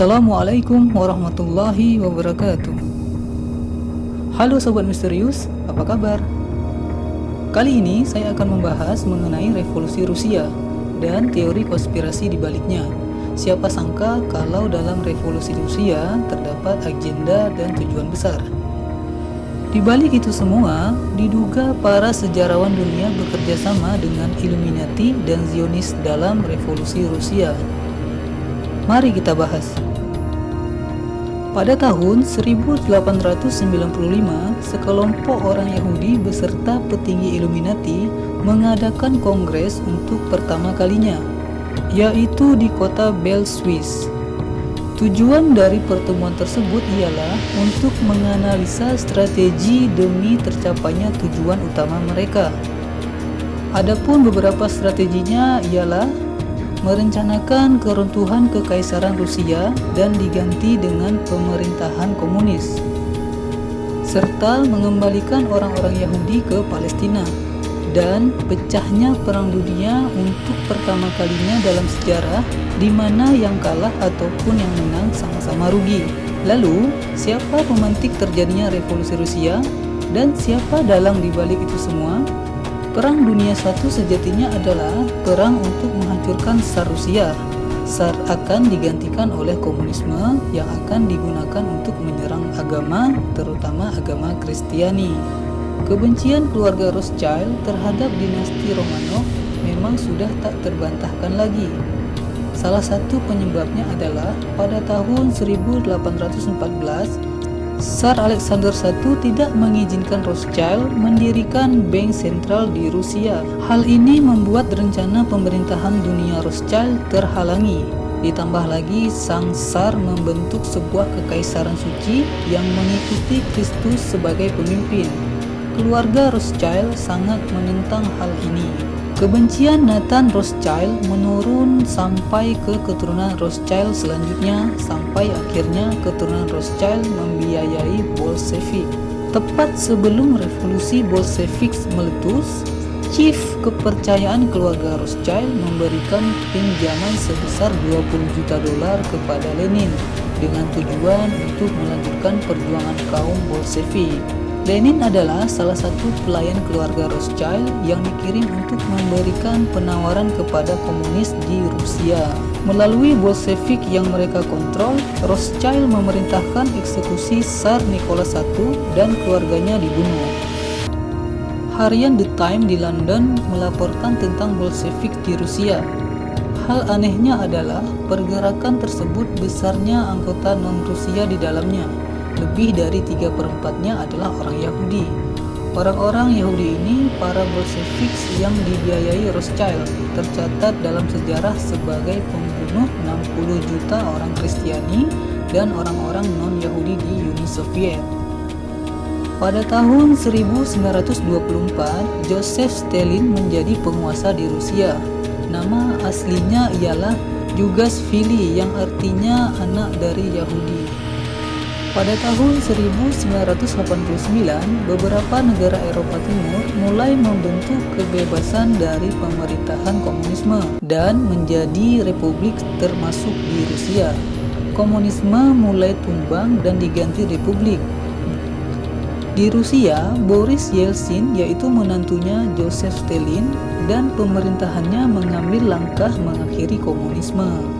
Assalamualaikum warahmatullahi wabarakatuh Halo Sobat Misterius, apa kabar? Kali ini saya akan membahas mengenai revolusi Rusia dan teori konspirasi di baliknya. Siapa sangka kalau dalam revolusi Rusia terdapat agenda dan tujuan besar. Di balik itu semua, diduga para sejarawan dunia bekerja sama dengan Illuminati dan Zionis dalam revolusi Rusia. Mari kita bahas. Pada tahun 1895, sekelompok orang Yahudi beserta petinggi Illuminati mengadakan kongres untuk pertama kalinya, yaitu di kota Bell, Swiss. Tujuan dari pertemuan tersebut ialah untuk menganalisa strategi demi tercapainya tujuan utama mereka. Adapun beberapa strateginya ialah merencanakan keruntuhan kekaisaran Rusia dan diganti dengan pemerintahan komunis, serta mengembalikan orang-orang Yahudi ke Palestina, dan pecahnya Perang Dunia untuk pertama kalinya dalam sejarah di mana yang kalah ataupun yang menang sama-sama rugi. Lalu, siapa pemantik terjadinya revolusi Rusia dan siapa dalang dibalik itu semua? Perang Dunia I sejatinya adalah perang untuk menghancurkan Tsar Rusia. Tsar akan digantikan oleh komunisme yang akan digunakan untuk menyerang agama, terutama agama Kristiani. Kebencian keluarga Rothschild terhadap dinasti Romanov memang sudah tak terbantahkan lagi. Salah satu penyebabnya adalah pada tahun 1814 Tsar Alexander I tidak mengizinkan Rothschild mendirikan bank sentral di Rusia. Hal ini membuat rencana pemerintahan dunia Rothschild terhalangi. Ditambah lagi, sang Tsar membentuk sebuah kekaisaran suci yang mengikuti Kristus sebagai pemimpin. Keluarga Rothschild sangat menentang hal ini. Kebencian Nathan Rothschild menurun sampai ke keturunan Rothschild selanjutnya sampai akhirnya keturunan Rothschild membiayai Bolshevik. Tepat sebelum revolusi Bolshevik meletus, Chief kepercayaan keluarga Rothschild memberikan pinjaman sebesar 20 juta dolar kepada Lenin dengan tujuan untuk melanjutkan perjuangan kaum Bolshevik. Lenin adalah salah satu pelayan keluarga Rothschild yang dikirim untuk memberikan penawaran kepada komunis di Rusia. Melalui Bolshevik yang mereka kontrol, Rothschild memerintahkan eksekusi Tsar Nicholas I dan keluarganya dibunuh. Harian The Time di London melaporkan tentang Bolshevik di Rusia. Hal anehnya adalah pergerakan tersebut besarnya anggota non-Rusia di dalamnya lebih dari tiga perempatnya adalah orang Yahudi. Orang-orang Yahudi ini para Bolshevik yang dibiayai Rothschild tercatat dalam sejarah sebagai pembunuh 60 juta orang Kristiani dan orang-orang non-Yahudi di Uni Soviet. Pada tahun 1924, Joseph Stalin menjadi penguasa di Rusia. Nama aslinya ialah Jugasvili yang artinya anak dari Yahudi. Pada tahun 1989, beberapa negara Eropa Timur mulai membentuk kebebasan dari pemerintahan komunisme dan menjadi republik termasuk di Rusia. Komunisme mulai tumbang dan diganti republik. Di Rusia, Boris Yeltsin yaitu menantunya Joseph Stalin dan pemerintahannya mengambil langkah mengakhiri komunisme.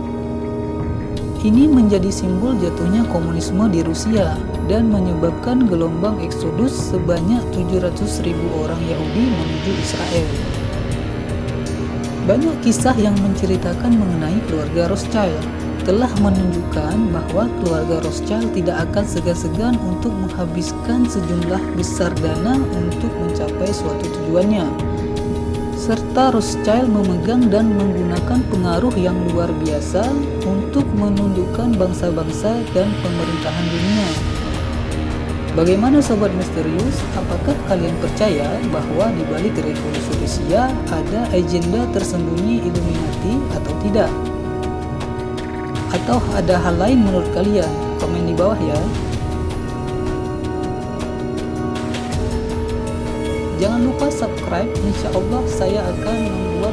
Ini menjadi simbol jatuhnya komunisme di Rusia dan menyebabkan gelombang eksodus sebanyak 700 ribu orang Yahudi menuju Israel. Banyak kisah yang menceritakan mengenai keluarga Rothschild telah menunjukkan bahwa keluarga Rothschild tidak akan segan-segan untuk menghabiskan sejumlah besar dana untuk mencapai suatu tujuannya serta Rothschild memegang dan menggunakan pengaruh yang luar biasa untuk menundukkan bangsa-bangsa dan pemerintahan dunia. Bagaimana sobat misterius? Apakah kalian percaya bahwa di balik revolusi Rusia ada agenda tersembunyi Illuminati atau tidak? Atau ada hal lain menurut kalian? Komen di bawah ya. Jangan lupa subscribe, insya Allah saya akan membuat